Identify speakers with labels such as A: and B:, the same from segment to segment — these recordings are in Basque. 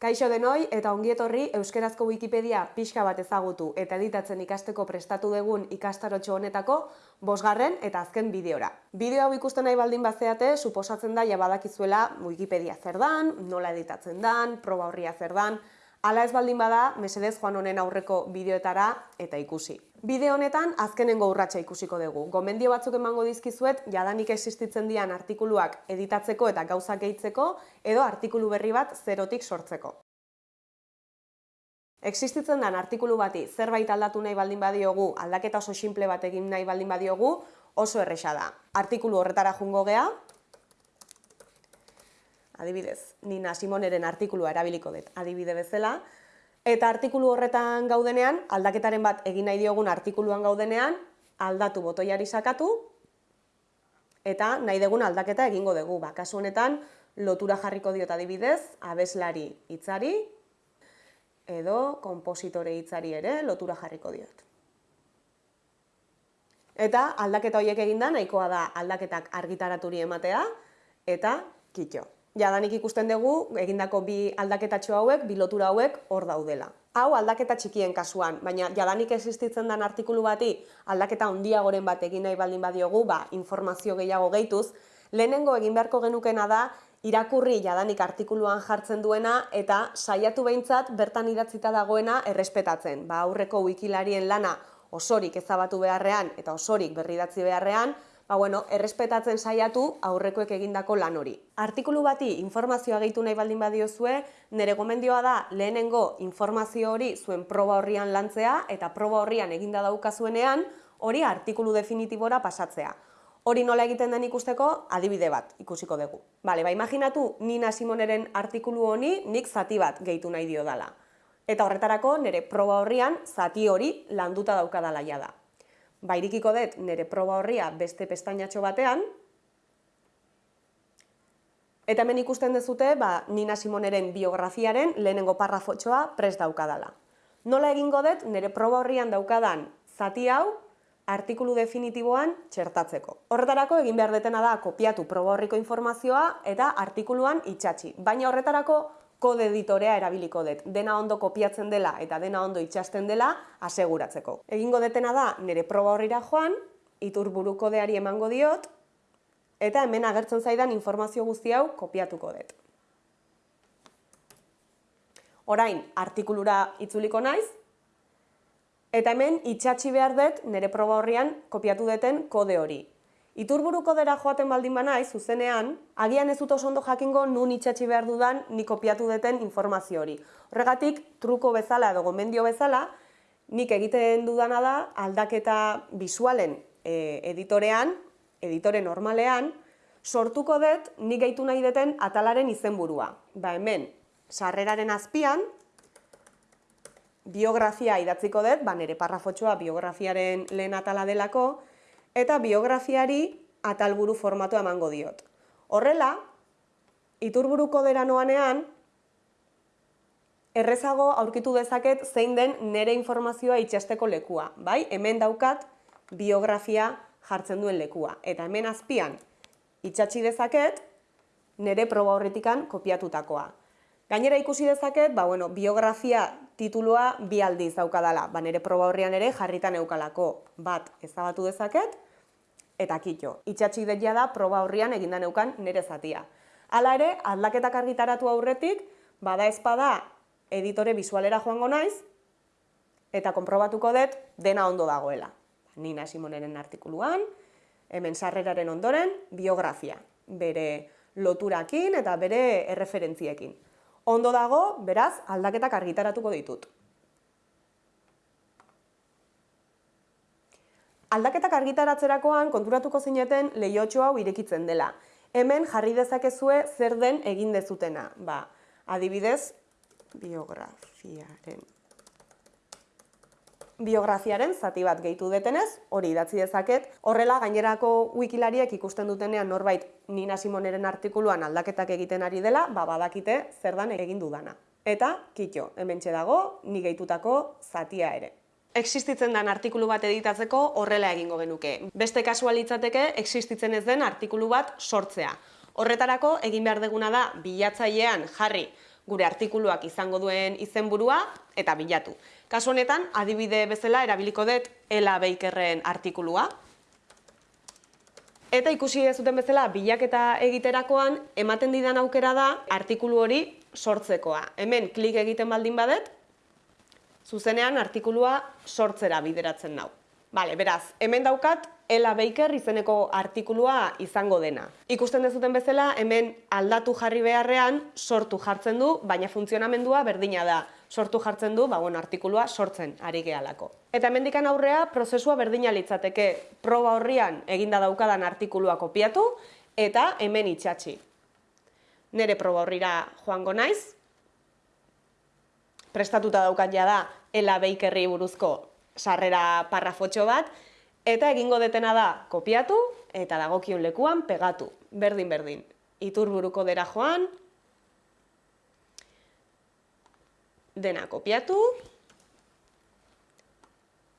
A: Kaixo denoi eta ongietorri Euskerazko Wikipedia pixka bat ezagutu eta editatzen ikasteko prestatu dugun ikastarotxo honetako bosgarren eta azken bideora. Bideo hau ikusten nahi baldin bazeate, suposatzen da jabadakizuela Wikipedia zer dan, nola editatzen dan, proba horria zer dan, Hala ez baldin bada, mesedez joan honen aurreko bideoetara eta ikusi. Bideo honetan azkenengo urratsa ikusiko dugu. Gomendio batzuk emango dizkizuet jadanik existitzen dian artikuluak editatzeko eta gauzak gehitzeko edo artikulu berri bat zerotik sortzeko. Existitzen den artikulu bati zerbait aldatu nahi baldin badiogu, aldaketa oso simple bat egin nahi baldin badiogu, oso erresa da. Artikulu horretara jungo gea, adibidez, Nina Simoneren artikulua erabiliko dut, adibide bezala, eta artikulu horretan gaudenean, aldaketaren bat egin nahi diogun artikuluan gaudenean, aldatu botoiari sakatu, eta nahi dugun aldaketa egingo dugu. Ba, kasu honetan, lotura jarriko diot adibidez, abeslari hitzari, edo kompositore hitzari ere lotura jarriko diot. Eta aldaketa horiek eginda nahikoa da aldaketak argitaraturi ematea eta kitxo jadanik ikusten dugu egindako bi aldaketatxo hauek, bi lotura hauek hor daudela. Hau aldaketa txikien kasuan, baina jadanik existitzen den artikulu bati aldaketa handiagoren bat egin nahi baldin badiogu, ba, informazio gehiago gehituz, lehenengo egin beharko genukena da irakurri jadanik artikuluan jartzen duena eta saiatu behintzat bertan idatzita dagoena errespetatzen. Ba, aurreko wikilarien lana osorik ezabatu beharrean eta osorik berridatzi beharrean, ba, bueno, errespetatzen saiatu aurrekoek egindako lan hori. Artikulu bati informazioa gehitu nahi baldin badiozue, nire gomendioa da lehenengo informazio hori zuen proba horrian lantzea eta proba horrian eginda daukazuenean hori artikulu definitibora pasatzea. Hori nola egiten den ikusteko adibide bat ikusiko dugu. Bale, ba, imaginatu Nina Simoneren artikulu honi nik zati bat gehitu nahi dio dala. Eta horretarako nire proba horrian zati hori landuta daukadala bairikiko dut nire proba horria beste pestainatxo batean, eta hemen ikusten dezute ba, Nina Simoneren biografiaren lehenengo parrafotxoa pres daukadala. Nola egingo dut nire proba horrian daukadan zati hau artikulu definitiboan txertatzeko. Horretarako egin behar detena da kopiatu proba horriko informazioa eta artikuluan itxatxi. Baina horretarako kode editorea erabiliko dut. Dena ondo kopiatzen dela eta dena ondo itxasten dela aseguratzeko. Egingo detena da nire proba horrira joan, iturburu kodeari emango diot, eta hemen agertzen zaidan informazio guzti hau kopiatuko dut. Orain, artikulura itzuliko naiz, eta hemen itxatxi behar dut nire proba horrian kopiatu duten kode hori. Iturburuko dera joaten baldin banai, zuzenean, agian ez dut oso ondo jakingo nun itxatxi behar dudan ni kopiatu deten informazio hori. Horregatik, truko bezala edo gomendio bezala, nik egiten dudana da aldaketa bisualen e, editorean, editore normalean, sortuko dut nik gehitu nahi deten atalaren izenburua. Ba hemen, sarreraren azpian, biografia idatziko dut, ba nire parrafotxoa biografiaren lehen atala delako, eta biografiari atalburu formatu emango diot. Horrela, iturburuko dera noanean, errezago aurkitu dezaket zein den nere informazioa itxasteko lekua. Bai, hemen daukat biografia jartzen duen lekua. Eta hemen azpian itxatxi dezaket nere proba horretikan kopiatutakoa. Gainera ikusi dezaket, ba, bueno, biografia titulua bi aldiz daukadala. Ba, nere proba horrian ere jarritan eukalako bat ezabatu dezaket, eta kitxo. Itxatxik detia da proba horrian eginda neukan nere zatia. Hala ere, aldaketak argitaratu aurretik, bada ezpada editore bisualera joango naiz, eta konprobatuko dut dena ondo dagoela. Nina Simoneren artikuluan, hemen sarreraren ondoren, biografia. Bere loturakin eta bere erreferentziekin. Ondo dago, beraz, aldaketak argitaratuko ditut. Aldaketak argitaratzerakoan konturatuko zineten lehiotxo hau irekitzen dela. Hemen jarri dezakezue zer den egin dezutena. Ba, adibidez, biografiaren biografiaren zati bat gehitu detenez, hori idatzi dezaket. Horrela, gainerako wikilariek ikusten dutenean norbait Nina Simoneren artikuluan aldaketak egiten ari dela, ba, badakite zer dan egin dudana. Eta, kitxo, hemen dago ni gehitutako zatia ere. Existitzen den artikulu bat editatzeko horrela egingo genuke. Beste kasualitzateke, existitzen ez den artikulu bat sortzea. Horretarako, egin behar deguna da, bilatzailean jarri gure artikuluak izango duen izenburua eta bilatu. Kasu honetan, adibide bezala erabiliko dut Ela Bakerren artikulua. Eta ikusi zuten bezala, bilaketa egiterakoan, ematen didan aukera da artikulu hori sortzekoa. Hemen klik egiten baldin badet, zuzenean artikulua sortzera bideratzen nau. Bale, beraz, hemen daukat Ela Baker izeneko artikulua izango dena. Ikusten dezuten bezala, hemen aldatu jarri beharrean sortu jartzen du, baina funtzionamendua berdina da. Sortu jartzen du, ba, bueno, artikulua sortzen ari gehalako. Eta hemendikan aurrea, prozesua berdina litzateke proba horrian eginda daukadan artikulua kopiatu, eta hemen itxatxi. Nere proba horrira joango naiz, prestatuta daukat ja da Ela Bakerri buruzko sarrera parrafotxo bat, Eta egingo detena da kopiatu eta dagokion lekuan pegatu, berdin berdin. Iturburuko dera joan, dena kopiatu,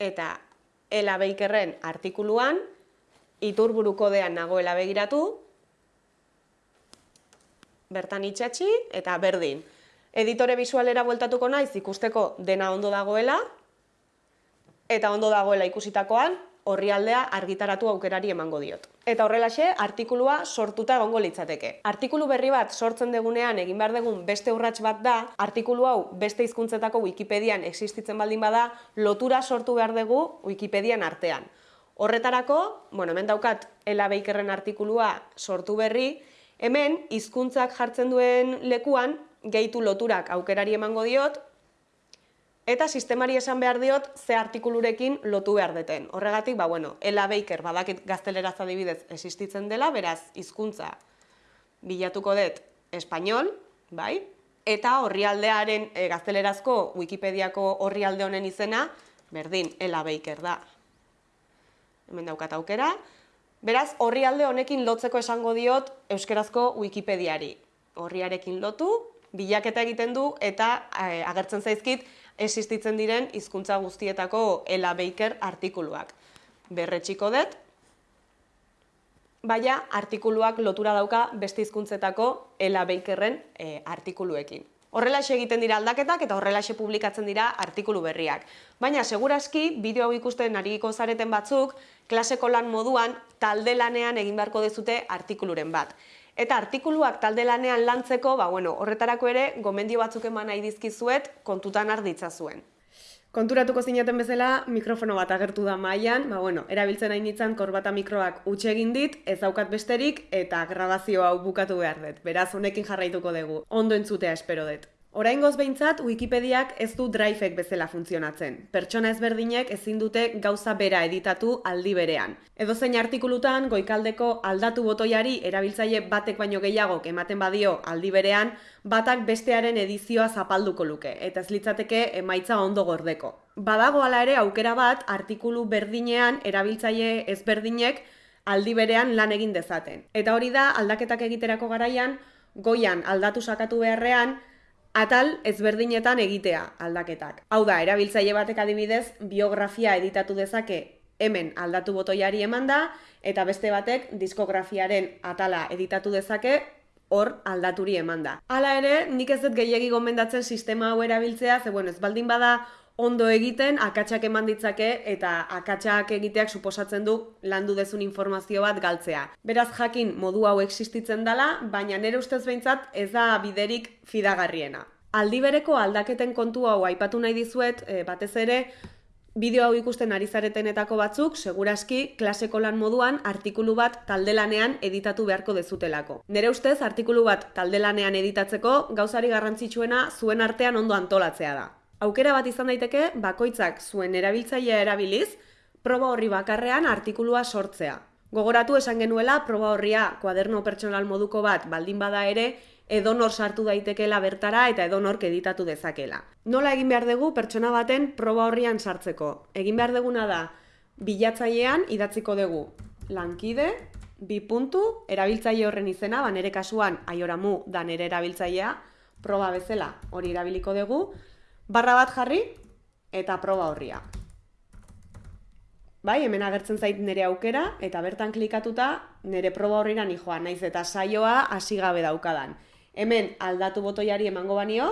A: eta Ela Beikerren artikuluan, iturburuko dean nagoela begiratu, bertan itxatxi eta berdin. Editore visualera bueltatuko naiz ikusteko dena ondo dagoela, eta ondo dagoela ikusitakoan, orrialdea argitaratu aukerari emango diot. Eta horrelaxe, artikulua sortuta egongo litzateke. Artikulu berri bat sortzen degunean egin behar degun beste urrats bat da, artikulu hau beste hizkuntzetako Wikipedian existitzen baldin bada, lotura sortu behar dugu Wikipedian artean. Horretarako, bueno, hemen daukat Ela Bakerren artikulua sortu berri, hemen hizkuntzak jartzen duen lekuan gehitu loturak aukerari emango diot, Eta sistemari esan behar diot ze artikulurekin lotu behar deten. Horregatik, ba, bueno, Ela Baker badakit gazteleraz adibidez existitzen dela, beraz, hizkuntza bilatuko dut espainol, bai? Eta horrialdearen e, gaztelerazko Wikipediako horrialde honen izena, berdin, Ela Baker da. Hemen daukat aukera. Beraz, horrialde honekin lotzeko esango diot euskerazko Wikipediari. Horriarekin lotu, bilaketa egiten du eta e, agertzen zaizkit existitzen diren hizkuntza guztietako Ela Baker artikuluak. Berretxiko dut, baina artikuluak lotura dauka beste hizkuntzetako Ela Bakerren e, artikuluekin. Horrela egiten dira aldaketak eta horrela publikatzen dira artikulu berriak. Baina, seguraski, bideo hau ikusten ariko zareten batzuk, klaseko lan moduan, talde lanean egin beharko dezute artikuluren bat. Eta artikuluak talde lanean lantzeko, ba, bueno, horretarako ere, gomendio batzuk eman nahi dizkizuet, kontutan arditza zuen. Konturatuko zinaten bezala, mikrofono bat agertu da mailan, ba, bueno, erabiltzen hain nintzen korbata mikroak utxe egin dit, ez daukat besterik, eta grabazio hau bukatu behar dut. Beraz, honekin jarraituko dugu. Ondo entzutea espero dut. Oraingoz behintzat, Wikipediak ez du Driveek bezala funtzionatzen. Pertsona ezberdinek ezin dute gauza bera editatu aldi berean. Edo zein artikulutan, goikaldeko aldatu botoiari erabiltzaile batek baino gehiago ematen badio aldi berean, batak bestearen edizioa zapalduko luke, eta ez litzateke emaitza ondo gordeko. Badago hala ere aukera bat, artikulu berdinean erabiltzaile ezberdinek aldi berean lan egin dezaten. Eta hori da, aldaketak egiterako garaian, goian aldatu sakatu beharrean, atal ezberdinetan egitea aldaketak. Hau da, erabiltzaile batek adibidez, biografia editatu dezake hemen aldatu botoiari eman da, eta beste batek diskografiaren atala editatu dezake hor aldaturi eman da. Hala ere, nik ez dut gehiagi gomendatzen sistema hau erabiltzea, ze bueno, ez baldin bada ondo egiten akatsak eman ditzake eta akatsak egiteak suposatzen du landu dezun informazio bat galtzea. Beraz jakin modu hau existitzen dela, baina nire ustez behintzat ez da biderik fidagarriena. Aldi bereko aldaketen kontu hau aipatu nahi dizuet, e, batez ere, bideo hau ikusten ari zaretenetako batzuk, seguraski, klaseko lan moduan, artikulu bat taldelanean editatu beharko dezutelako. Nere ustez, artikulu bat taldelanean editatzeko, gauzari garrantzitsuena zuen artean ondo antolatzea da. Aukera bat izan daiteke, bakoitzak zuen erabiltzailea erabiliz, proba horri bakarrean artikulua sortzea. Gogoratu esan genuela, proba horria kuaderno pertsonal moduko bat baldin bada ere, edonor sartu daitekela bertara eta edonork editatu dezakela. Nola egin behar dugu pertsona baten proba horrian sartzeko? Egin behar duguna da, bilatzailean idatziko dugu lankide, bi puntu, erabiltzaile horren izena, ba nere kasuan aioramu da nere erabiltzailea, proba bezala hori erabiliko dugu, barra bat jarri eta proba horria. Bai, hemen agertzen zait nire aukera eta bertan klikatuta nire proba horrira joan, naiz eta saioa hasi gabe daukadan. Hemen aldatu botoiari emango banio,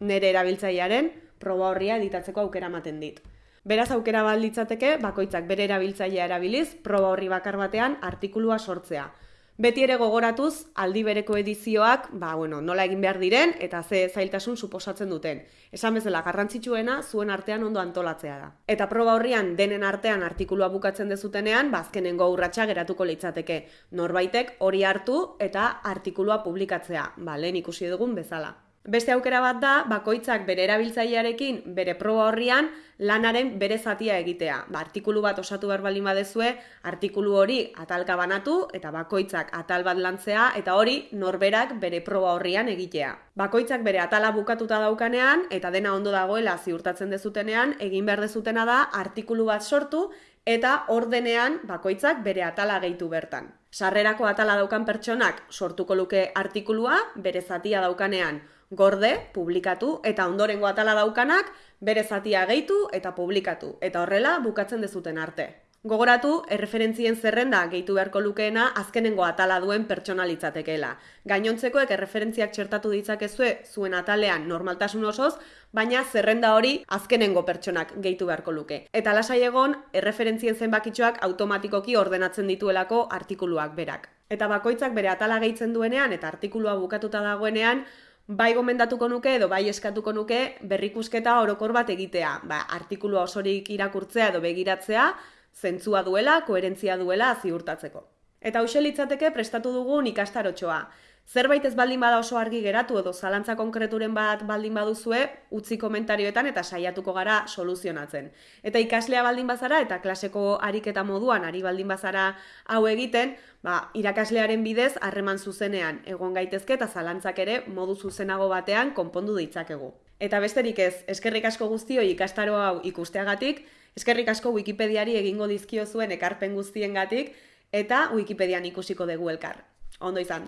A: nere erabiltzailearen proba horria editatzeko aukera ematen dit. Beraz aukera balditzateke, bakoitzak bere erabiltzailea erabiliz, proba horri bakar batean artikulua sortzea. Beti ere gogoratuz, aldi bereko edizioak, ba, bueno, nola egin behar diren, eta ze zailtasun suposatzen duten. Esan bezala, garrantzitsuena zuen artean ondo antolatzea da. Eta proba horrian, denen artean artikulua bukatzen dezutenean, bazkenengo ba, urratsa geratuko litzateke. Norbaitek hori hartu eta artikulua publikatzea, ba, lehen ikusi dugun bezala. Beste aukera bat da, bakoitzak bere erabiltzailearekin bere proba horrian lanaren bere zatia egitea. Ba, artikulu bat osatu behar baldin badezue, artikulu hori atalka banatu eta bakoitzak atal bat lantzea eta hori norberak bere proba horrian egitea. Bakoitzak bere atala bukatuta daukanean eta dena ondo dagoela ziurtatzen dezutenean, egin behar dezutena da artikulu bat sortu eta ordenean bakoitzak bere atala gehitu bertan. Sarrerako atala daukan pertsonak sortuko luke artikulua, bere zatia daukanean gorde, publikatu, eta ondorengo atala daukanak, bere zatia gehitu eta publikatu, eta horrela bukatzen dezuten arte. Gogoratu, erreferentzien zerrenda gehitu beharko lukeena azkenengo atala duen pertsonalitzatekeela. Gainontzekoek erreferentziak txertatu ditzakezue zuen atalean normaltasun osoz, baina zerrenda hori azkenengo pertsonak gehitu beharko luke. Eta lasai egon, erreferentzien zenbakitxoak automatikoki ordenatzen dituelako artikuluak berak. Eta bakoitzak bere atala gehitzen duenean eta artikulua bukatuta dagoenean, bai gomendatuko nuke edo bai eskatuko nuke berrikusketa orokor bat egitea. Ba, artikulua osorik irakurtzea edo begiratzea, zentzua duela, koherentzia duela ziurtatzeko. Eta hau litzateke prestatu dugun ikastarotxoa. Zerbait ez baldin bada oso argi geratu edo zalantza konkreturen bat baldin baduzue, utzi komentarioetan eta saiatuko gara soluzionatzen. Eta ikaslea baldin bazara eta klaseko ariketa moduan ari baldin bazara hau egiten, ba, irakaslearen bidez harreman zuzenean egon gaitezke eta zalantzak ere modu zuzenago batean konpondu ditzakegu. Eta besterik ez, eskerrik asko guztio ikastaro hau ikusteagatik, eskerrik asko Wikipediari egingo dizkio zuen ekarpen guztiengatik eta Wikipedian ikusiko dugu elkar. Ondo izan.